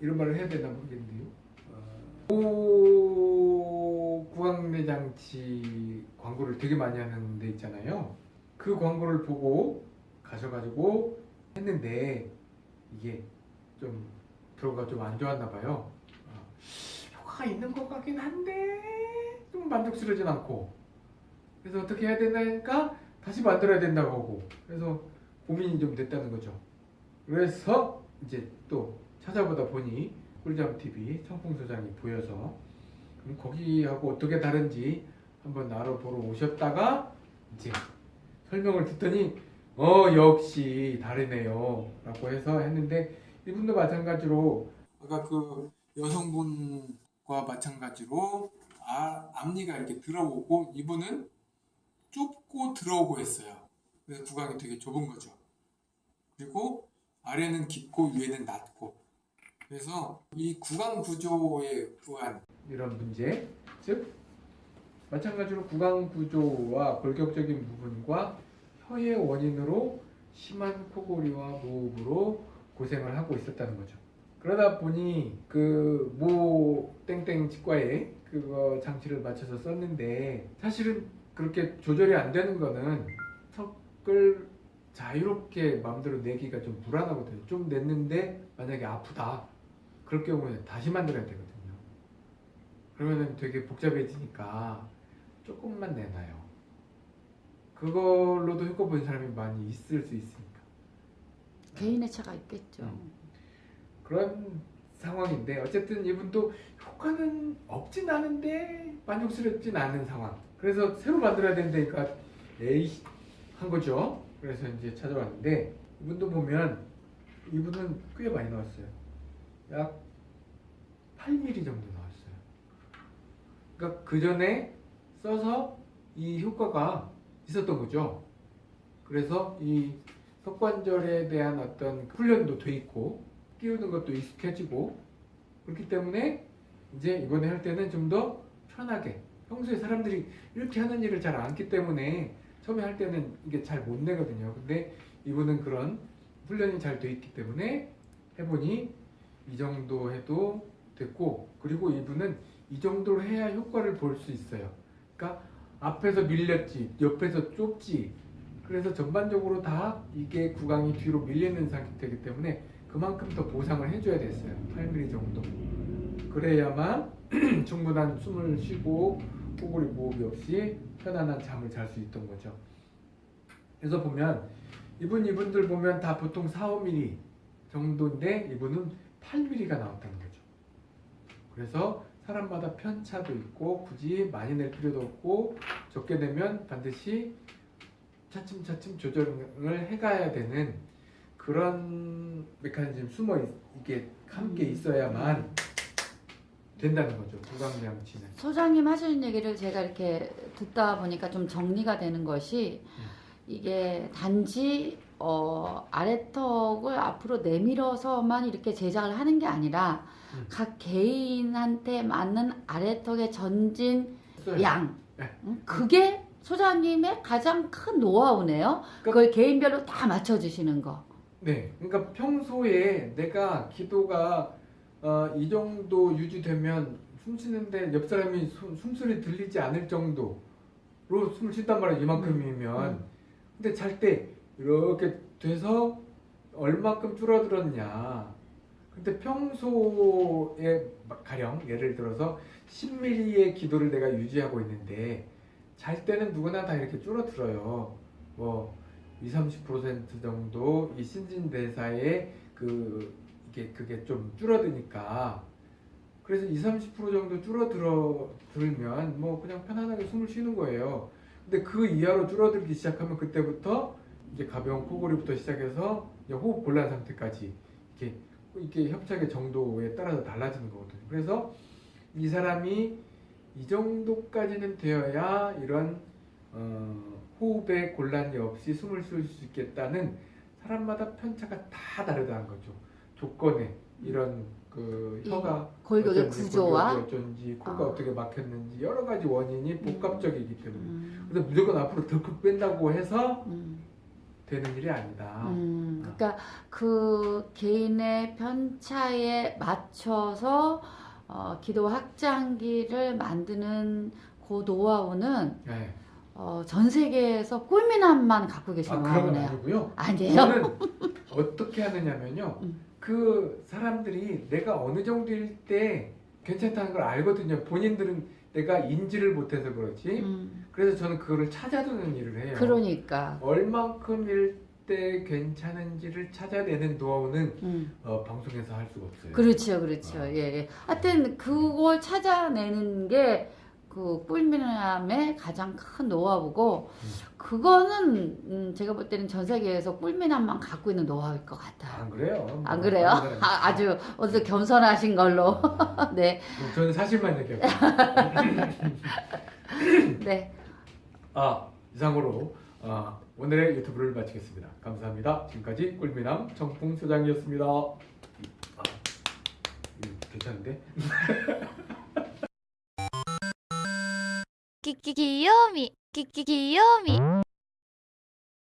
이런 말을 해야 되나 모르겠는데요. 어, 구강내 장치 광고를 되게 많이 하는 데 있잖아요. 그 광고를 보고 가셔가지고 했는데 이게 좀 들어가 좀 안 좋았나 봐요. 어, 효과가 있는 것 같긴 한데 좀 만족스러우진 않고 그래서 어떻게 해야 되나니까 다시 만들어야 된다고 하고 그래서 고민이 좀 됐다는 거죠. 그래서 이제 또 찾아보다 보니 꿀잠 TV 청풍소장이 보여서 그럼 거기하고 어떻게 다른지 한번 알아보러 오셨다가 이제 설명을 듣더니 어 역시 다르네요 라고 해서 했는데 이분도 마찬가지로 아까 그 여성분과 마찬가지로 아, 앞니가 이렇게 들어오고 이분은 좁고 들어오고 했어요. 그래서 구강이 되게 좁은 거죠. 그리고 아래는 깊고 위에는 낮고 그래서 이 구강 구조에 의한 이런 문제 즉 마찬가지로 구강 구조와 골격적인 부분과 혀의 원인으로 심한 코골이와 무호흡으로 고생을 하고 있었다는 거죠. 그러다 보니 그 모 땡땡 치과에 그거 장치를 맞춰서 썼는데 사실은 그렇게 조절이 안 되는 거는 턱을 자유롭게 마음대로 내기가 좀 불안하거든요. 좀 냈는데 만약에 아프다. 그럴 경우에 다시 만들어야 되거든요. 그러면 되게 복잡해지니까 조금만 내놔요. 그걸로도 효과 본 사람이 많이 있을 수 있으니까. 개인의 차가 있겠죠. 음. 그런 상황인데 어쨌든 이분도 효과는 없진 않은데 만족스럽진 않은 상황. 그래서 새로 만들어야 된다니까 에이 한 거죠. 그래서 이제 찾아왔는데 이분도 보면 이분은 꽤 많이 나왔어요. 약 8mm 정도 나왔어요. 그러니까 그 전에 써서 이 효과가 있었던 거죠. 그래서 이 석관절에 대한 어떤 훈련도 돼 있고 끼우는 것도 익숙해지고 그렇기 때문에 이제 이번에 할 때는 좀 더 편하게 평소에 사람들이 이렇게 하는 일을 잘 안기 때문에 처음에 할 때는 이게 잘 못 내거든요. 근데 이분은 그런 훈련이 잘 돼 있기 때문에 해보니 이 정도 해도 됐고 그리고 이분은 이 정도로 해야 효과를 볼 수 있어요. 그러니까 앞에서 밀렸지, 옆에서 좁지. 그래서 전반적으로 다 이게 구강이 뒤로 밀리는 상태이기 때문에 그만큼 더 보상을 해줘야 됐어요. 8mm 정도. 그래야만 충분한 숨을 쉬고 코골이 무호흡이 없이 편안한 잠을 잘 수 있던 거죠. 그래서 보면 이분 이분들 보면 다 보통 4, 5mm 정도인데 이분은 8mm가 나왔다는 거죠. 그래서 사람마다 편차도 있고 굳이 많이 낼 필요도 없고 적게 내면 반드시 차츰차츰 조절을 해가야 되는 그런 메커니즘 숨어 있, 이게 함께 있어야만 된다는 거죠. 구강장치는 소장님 하시는 얘기를 제가 이렇게 듣다 보니까 좀 정리가 되는 것이 이게 단지 어, 아래턱을 앞으로 내밀어서만 이렇게 제작을 하는 게 아니라 음. 각 개인한테 맞는 아래턱의 전진 써요. 양 네. 음, 그게 소장님의 가장 큰 노하우네요. 그걸 개인별로 다 맞춰주시는 거. 네, 그러니까 평소에 내가 기도가 어, 이 정도 유지되면 숨 쉬는데 옆 사람이 숨, 숨소리 들리지 않을 정도로 숨을 쉰단 말이야 이만큼이면 음. 근데 잘때 이렇게 돼서 얼마큼 줄어들었냐. 근데 평소에 막 가령 예를 들어서 10mm의 기도를 내가 유지하고 있는데 잘 때는 누구나 다 이렇게 줄어들어요. 뭐 20, 30% 정도 이 신진대사에 그 이게 그게 좀 줄어드니까. 그래서 20, 30% 정도 줄어들어 들면 뭐 그냥 편안하게 숨을 쉬는 거예요. 근데 그 이하로 줄어들기 시작하면 그때부터 이제 가벼운 코골이부터 시작해서 이제 호흡 곤란 상태까지 이렇게 이게 협착의 정도에 따라서 달라지는 거거든요. 그래서 이 사람이 이 정도까지는 되어야 이런 어, 호흡에 곤란이 없이 숨을 쉴 수 있겠다는 사람마다 편차가 다 다르다는 거죠. 조건에 이런 그이 혀가 골격의 구조와 어쩐지 코가 아. 어떻게 막혔는지 여러 가지 원인이 복합적이기 때문에 음, 그래서 무조건 앞으로 덜컥 뺀다고 해서 음, 되는 일이 아니다. 음, 그러니까 그 개인의 편차에 맞춰서 어, 기도 확장기를 만드는 그 노하우는 네. 어, 전 세계에서 꿀미남만 갖고 계신 아, 노하우네요. 아니고요. 아니에요? 저는 어떻게 하느냐면요. 음. 그 사람들이 내가 어느 정도일 때 괜찮다는 걸 알거든요. 본인들은 내가 인지를 못해서 그렇지. 음, 그래서 저는 그거를 찾아두는 일을 해요. 그러니까. 얼만큼일 때 괜찮은지를 찾아내는 노하우는 음, 어, 방송에서 할 수가 없어요. 그렇죠, 그렇죠. 아. 예, 예. 하여튼 그걸 찾아내는 게 그 꿀미남의 가장 큰 노하우고 음. 그거는 음, 제가 볼 때는 전 세계에서 꿀미남만 갖고 있는 노하우일 것 같아요. 안 그래요? 안 뭐, 그래요? 다른 사람이 아, 아주 어서 겸손하신 걸로. 음, 네, 저는 사실만 얘기합니다. 네. 아 이상으로 아, 오늘의 유튜브를 마치겠습니다. 감사합니다. 지금까지 꿀미남 정풍 소장이었습니다. 아, 괜찮은데? 끼끼 귀요미 끼끼 귀요미